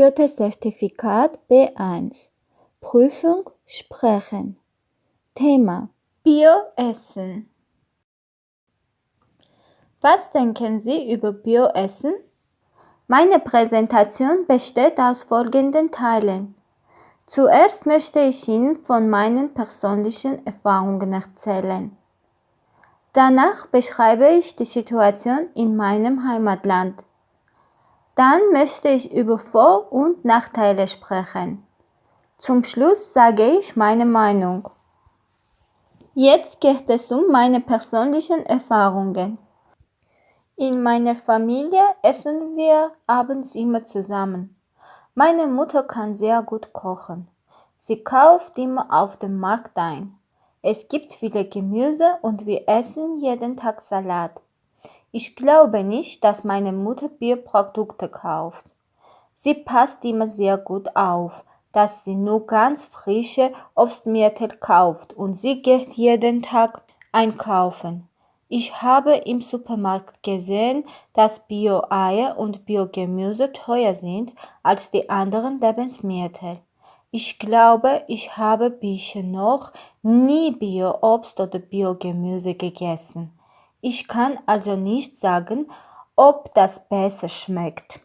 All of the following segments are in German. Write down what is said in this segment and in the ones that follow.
Goethe-Zertifikat B1 Prüfung Sprechen Thema Bioessen Was denken Sie über Bioessen? Meine Präsentation besteht aus folgenden Teilen. Zuerst möchte ich Ihnen von meinen persönlichen Erfahrungen erzählen. Danach beschreibe ich die Situation in meinem Heimatland. Dann möchte ich über Vor- und Nachteile sprechen. Zum Schluss sage ich meine Meinung. Jetzt geht es um meine persönlichen Erfahrungen. In meiner Familie essen wir abends immer zusammen. Meine Mutter kann sehr gut kochen. Sie kauft immer auf dem Markt ein. Es gibt viele Gemüse und wir essen jeden Tag Salat. Ich glaube nicht, dass meine Mutter Bioprodukte kauft. Sie passt immer sehr gut auf, dass sie nur ganz frische Obstmittel kauft und sie geht jeden Tag einkaufen. Ich habe im Supermarkt gesehen, dass Bio-Eier und Biogemüse teuer sind als die anderen Lebensmittel. Ich glaube, ich habe bisher noch nie Bio-Obst oder Biogemüse gegessen. Ich kann also nicht sagen, ob das besser schmeckt.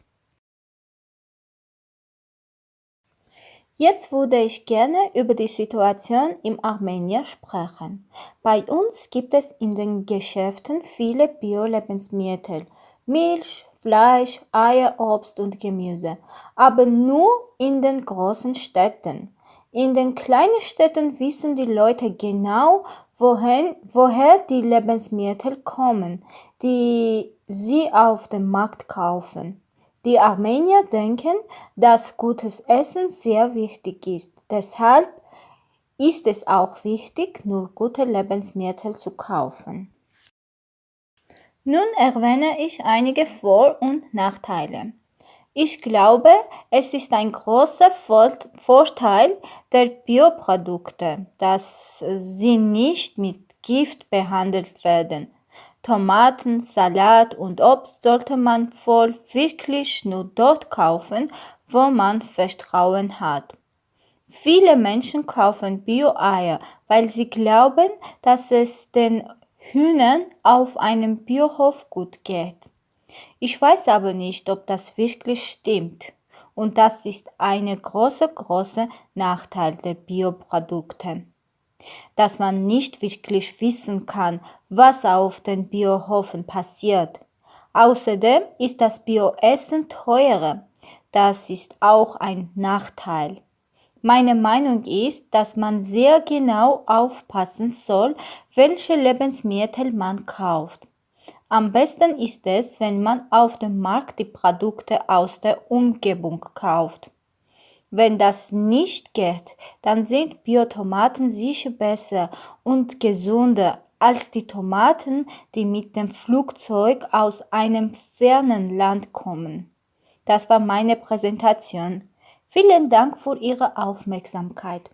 Jetzt würde ich gerne über die Situation im Armenien sprechen. Bei uns gibt es in den Geschäften viele Bio-Lebensmittel, Milch, Fleisch, Eier, Obst und Gemüse, aber nur in den großen Städten. In den kleinen Städten wissen die Leute genau, wohin, woher die Lebensmittel kommen, die sie auf dem Markt kaufen. Die Armenier denken, dass gutes Essen sehr wichtig ist. Deshalb ist es auch wichtig, nur gute Lebensmittel zu kaufen. Nun erwähne ich einige Vor- und Nachteile. Ich glaube, es ist ein großer Vorteil der Bioprodukte, dass sie nicht mit Gift behandelt werden. Tomaten, Salat und Obst sollte man wohl wirklich nur dort kaufen, wo man Vertrauen hat. Viele Menschen kaufen Bio-Eier, weil sie glauben, dass es den Hühnern auf einem Biohof gut geht. Ich weiß aber nicht, ob das wirklich stimmt. Und das ist eine große, große Nachteil der Bioprodukte. Dass man nicht wirklich wissen kann, was auf den Biohofen passiert. Außerdem ist das Bioessen teurer. Das ist auch ein Nachteil. Meine Meinung ist, dass man sehr genau aufpassen soll, welche Lebensmittel man kauft. Am besten ist es, wenn man auf dem Markt die Produkte aus der Umgebung kauft. Wenn das nicht geht, dann sind Biotomaten sicher besser und gesünder als die Tomaten, die mit dem Flugzeug aus einem fernen Land kommen. Das war meine Präsentation. Vielen Dank für Ihre Aufmerksamkeit.